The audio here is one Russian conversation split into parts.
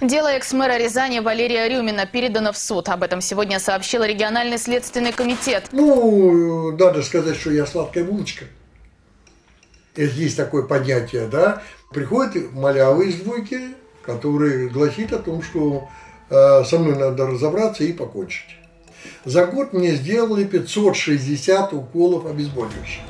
Дело экс-мэра Рязани Валерия Рюмина передано в суд. Об этом сегодня сообщил региональный следственный комитет. Ну, надо сказать, что я сладкая булочка. Есть такое понятие, да. Приходит малява из двойки, который гласит о том, что э, со мной надо разобраться и покончить. За год мне сделали 560 уколов обезболивающих.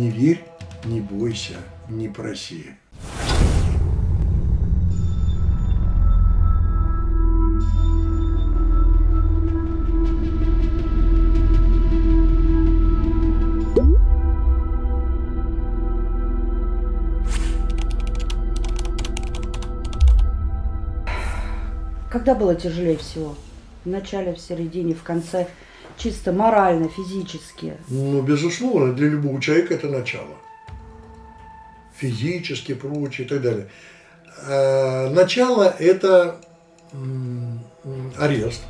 Не верь, не бойся, не проси. Когда было тяжелее всего? В начале, в середине, в конце? Чисто морально, физически? Ну, безусловно, для любого человека это начало. Физически, прочее и так далее. А, начало – это арест.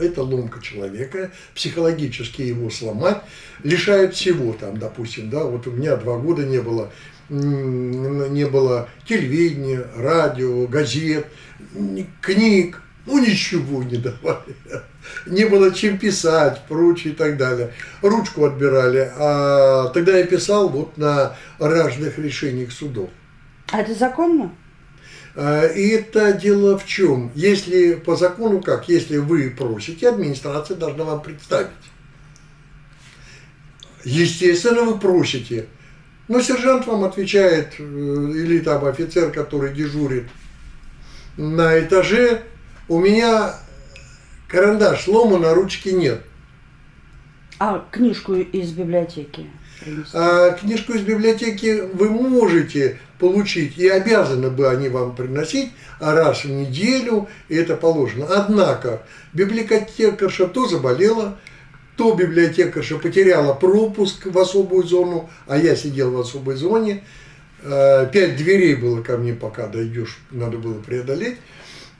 Это ломка человека, психологически его сломать, лишает всего там, допустим, да, вот у меня два года не было, не было телевидения, радио, газет, книг, ну ничего не давали. Не было чем писать, прочее и так далее. Ручку отбирали. А тогда я писал вот на разных решениях судов. А это законно? А, и это дело в чем? Если по закону как? Если вы просите, администрация должна вам представить. Естественно, вы просите. Но сержант вам отвечает, э, или там офицер, который дежурит на этаже, у меня карандаш сломан, а ручки нет. А книжку из библиотеки? А книжку из библиотеки вы можете получить, и обязаны бы они вам приносить раз в неделю, и это положено. Однако библиотекарша то заболела, то библиотекарша потеряла пропуск в особую зону, а я сидел в особой зоне, э, пять дверей было ко мне, пока дойдешь, надо было преодолеть.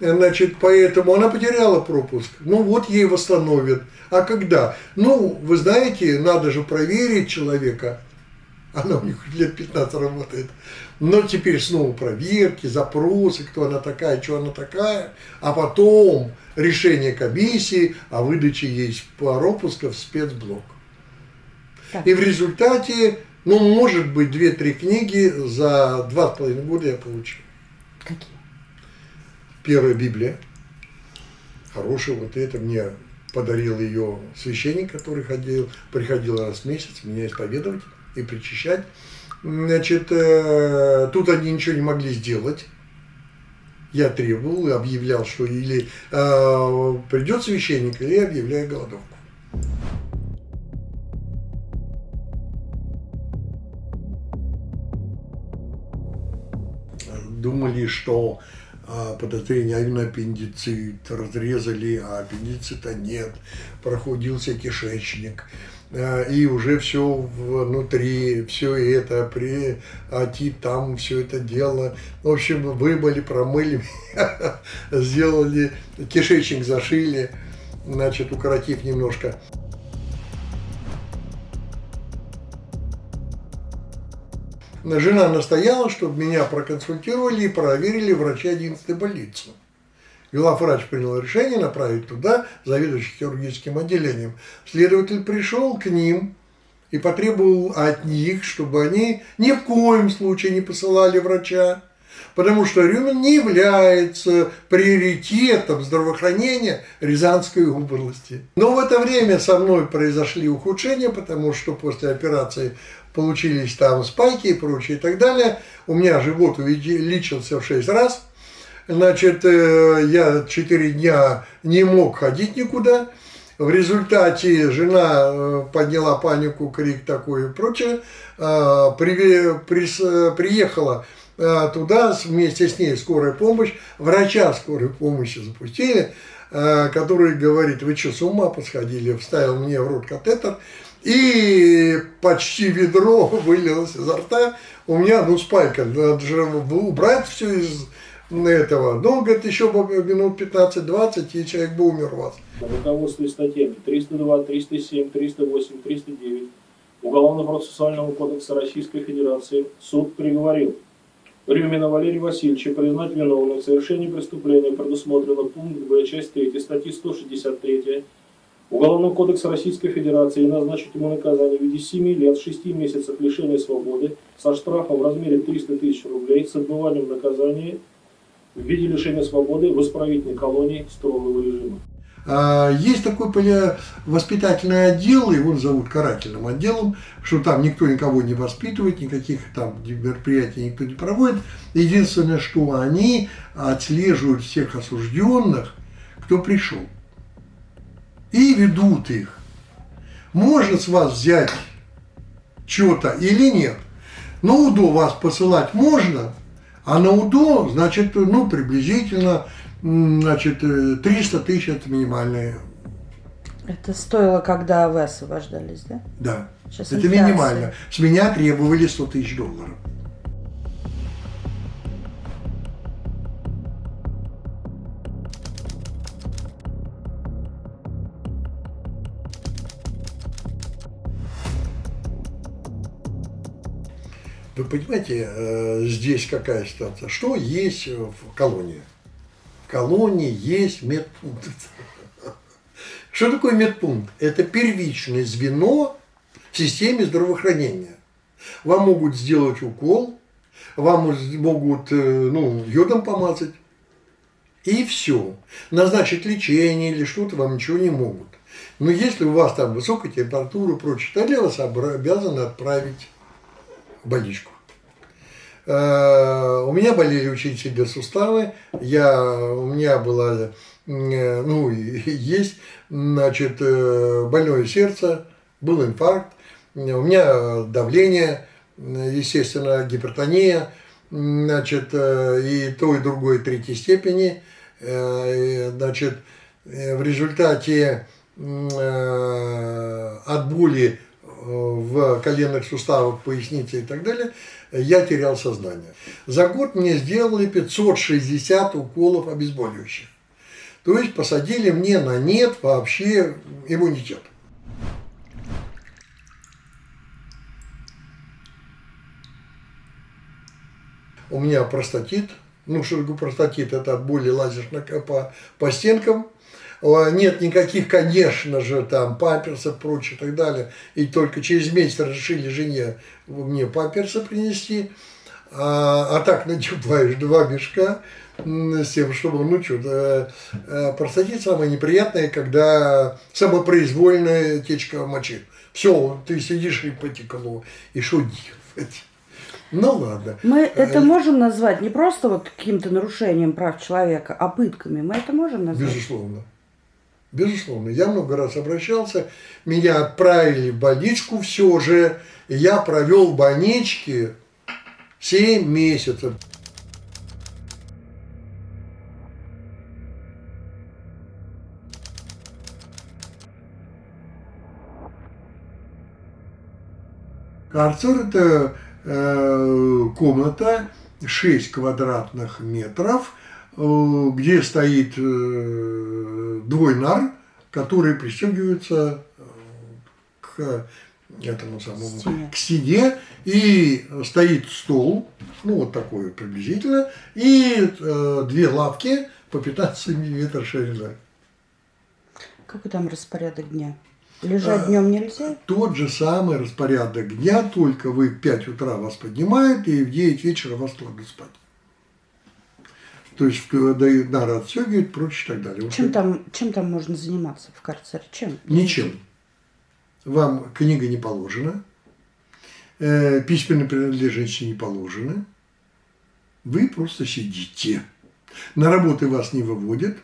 Значит, поэтому она потеряла пропуск. Ну вот ей восстановят. А когда? Ну, вы знаете, надо же проверить человека. Она у них лет 15 работает. Но теперь снова проверки, запросы, кто она такая, что она такая. А потом решение комиссии о выдаче ей пропуска в спецблок. Так. И в результате, ну, может быть, 2-3 книги за два с половиной года я получил. Какие? Первая Библия, хорошая, вот это мне подарил ее священник, который ходил, приходил раз в месяц меня исповедовать и причащать. Значит, э, тут они ничего не могли сделать. Я требовал и объявлял, что или э, придет священник, или объявляю голодовку. Думали, что подозрение а на аппендицит, разрезали, а аппендицита нет, проходился кишечник, а, и уже все внутри, все это, при ати там все это дело. В общем, вымыли, промыли, сделали, кишечник зашили, значит, укоротив немножко. Жена настояла, чтобы меня проконсультировали и проверили врачи 11 больницы. Главврач принял решение направить туда заведующий хирургическим отделением. Следователь пришел к ним и потребовал от них, чтобы они ни в коем случае не посылали врача, потому что Рюмин не является приоритетом здравоохранения Рязанской области. Но в это время со мной произошли ухудшения, потому что после операции получились там спайки и прочее и так далее. У меня живот увеличился в 6 раз. Значит, э, я 4 дня не мог ходить никуда. В результате жена э, подняла панику, крик такой и прочее. Э, при, при, приехала туда вместе с ней скорая помощь. Врача скорой помощи запустили, который говорит, вы что, с ума посходили? Вставил мне в рот катетер и почти ведро вылилось изо рта. У меня, ну, спайка, надо же убрать все из этого. Ну, говорит, еще минут 15-20, и человек бы умер у вас. На руководстве статьями 302, 307, 308, 309 Уголовно-процессуального кодекса Российской Федерации суд приговорил Рюмина Валерия Васильевича признать виновным в совершении преступления предусмотрено пункт Б, часть 3 статьи 163 Уголовного кодекса Российской Федерации и назначить ему наказание в виде 7 лет 6 месяцев лишения свободы со штрафом в размере 300 тысяч рублей с отбыванием наказания в виде лишения свободы в исправительной колонии строгого режима. А, есть такой воспитательный отдел, его зовут карательным отделом, что там никто никого не воспитывает, никаких там мероприятий никто не проводит. Единственное, что они отслеживают всех осужденных, кто пришел и ведут их. Можно с вас взять что-то или нет. На УДО вас посылать можно, а на УДО, значит, ну, приблизительно, значит, 300 тысяч – это минимальные. Это стоило, когда вы освобождались, да? Да, Сейчас это инфляция. минимально. С меня требовали 100 тысяч долларов. Вы понимаете, э, здесь какая ситуация? Что есть в колонии? В колонии есть медпункт. Что такое медпункт? Это первичное звено в системе здравоохранения. Вам могут сделать укол, вам могут э, ну, йодом помазать, и все. Назначить лечение или что-то вам ничего не могут. Но если у вас там высокая температура и прочее, тогда вас обязаны отправить больничку. Э, у меня болели учительные суставы, я, у меня было, э, ну, есть, значит, э, больное сердце, был инфаркт, у меня давление, естественно, гипертония, значит, и то, и другое третьей степени, значит, в результате от боли в коленных суставах, пояснице и так далее, я терял сознание. За год мне сделали 560 уколов обезболивающих. То есть посадили мне на нет вообще иммунитет. У меня простатит. Ну, что такое простатит? Это от боли лазишь по, по стенкам нет никаких, конечно же, там памперсов, прочее и так далее. И только через месяц разрешили жене мне памперсы принести. А, а так надеваешь два мешка с тем, чтобы, ну что, э, простатит самое неприятное, когда самопроизвольная течка мочи. Все, ты сидишь и потекло. И что делать? Ну ладно. Мы это э, можем назвать не просто вот каким-то нарушением прав человека, а пытками. Мы это можем назвать? Безусловно. Безусловно, я много раз обращался, меня отправили в больничку все же, и я провел в больничке 7 месяцев. Карцер – это э, комната 6 квадратных метров – где стоит э, двое нар, которые пристегиваются э, к этому самому стене. к стене и стоит стол, ну вот такой приблизительно, и э, две лавки по 15 миллиметров ширина. Какой там распорядок дня? Лежать днем нельзя? Тот же самый распорядок дня, только вы в 5 утра вас поднимают и в 9 вечера вас кладут спать. То есть дают нары отстегивать, прочее и так далее. Чем, там, чем там можно заниматься в карцере? Чем? Ничем. Вам книга не положена. э, письменные принадлежности не положены, вы просто сидите. На работы вас не выводят.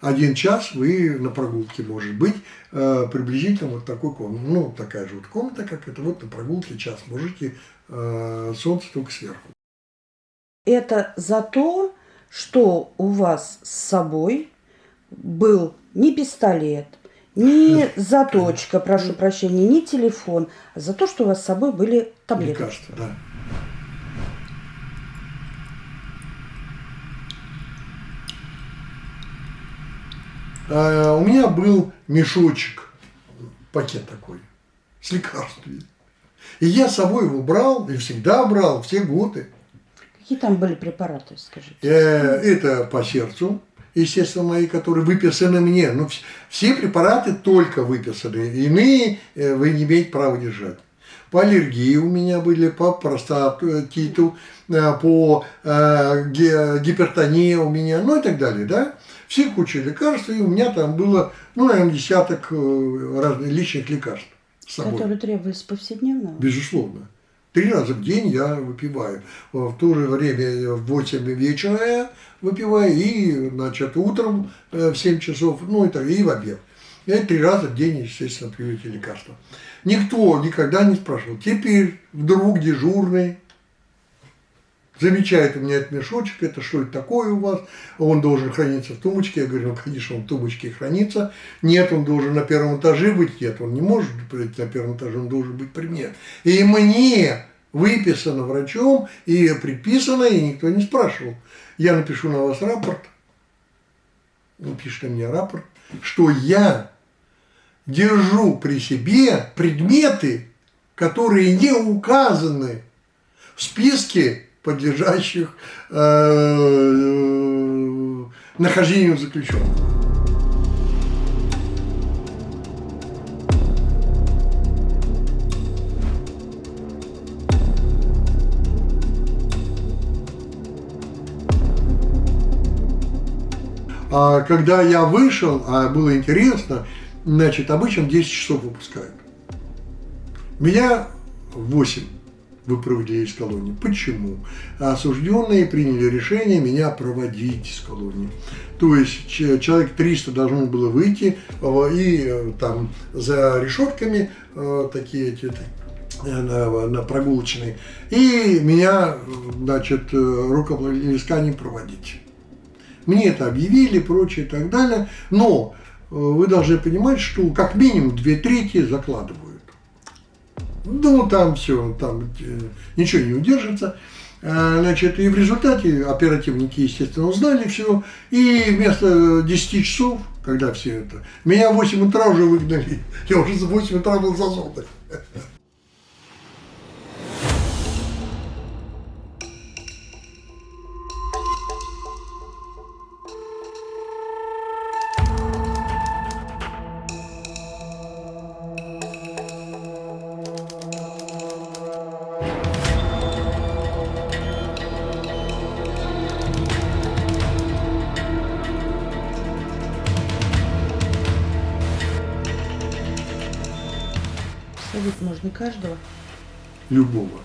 Один час вы на прогулке, может быть, э, приблизительно вот такой комнате. Ну, такая же вот комната, как это. Вот на прогулке час можете, э, солнце только сверху. Это за то, что у вас с собой был не пистолет, не заточка, прошу прощения, не телефон, а за то, что у вас с собой были таблетки. Лекарства, да. А, у меня был мешочек, пакет такой, с лекарствами. И я с собой его брал, и всегда брал, все годы. Какие там были препараты, скажите? Э, Это по сердцу, естественно, мои, которые выписаны мне. Но вс- все препараты только выписаны. Иные э, вы не имеете права держать. По аллергии у меня были, по простатиту, э, по э, гипертонии у меня, ну и так далее, да. Все куча лекарств, и у меня там было, ну, наверное, десяток разных личных лекарств с собой. Которые требовались повседневно? Безусловно. Три раза в день я выпиваю. В то же время в 8 вечера я выпиваю, и значит, утром э, в 7 часов, ну и, так, и в обед. Я три раза в день, естественно, пью эти лекарства. Никто никогда не спрашивал. Теперь вдруг дежурный замечает у меня этот мешочек, это что это такое у вас? Он должен храниться в тумбочке. Я говорю, ну, конечно, он в тумбочке хранится. Нет, он должен на первом этаже быть. Нет, он не может быть на первом этаже, он должен быть при мне. И мне выписано врачом и предписано, и никто не спрашивал. Я напишу на вас рапорт, напишите мне рапорт, что я держу при себе предметы, которые не указаны в списке подлежащих э, нахождению заключенных. А когда я вышел, а было интересно, значит, обычно в 10 часов выпускают. Меня в 8 выпроводили из колонии. Почему? Осужденные приняли решение меня проводить из колонии. То есть че- человек 300 должно было выйти, э, и э, там за решетками э, такие эти на, на прогулочные, и меня, значит, э, рукоплесканием проводить. Мне это объявили, прочее и так далее. Но вы должны понимать, что как минимум две трети закладывают. Ну, там все, там э, ничего не удержится. Э, Значит, и в результате оперативники, естественно, узнали все. И вместо 10 часов, когда все это, меня в 8 утра уже выгнали. Я уже за 8 утра был за зоной. Садить можно каждого. Любого.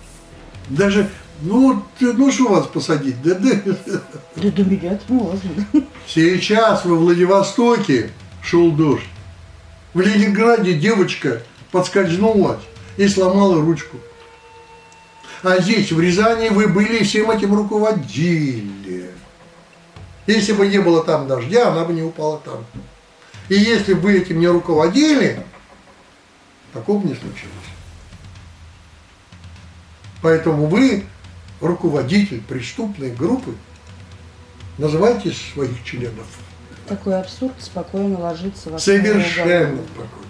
Даже, ну, ну что вас посадить? Да, да. Да до меня можно. Сейчас во Владивостоке шел дождь. В Ленинграде девочка подскользнулась и сломала ручку. А здесь, в Рязани, вы были всем этим руководили. Если бы не было там дождя, она бы не упала там. И если бы вы этим не руководили, такого не случилось. Поэтому вы руководитель преступной группы, называйте своих членов. Такой абсурд спокойно ложится в Совершенно спокойно.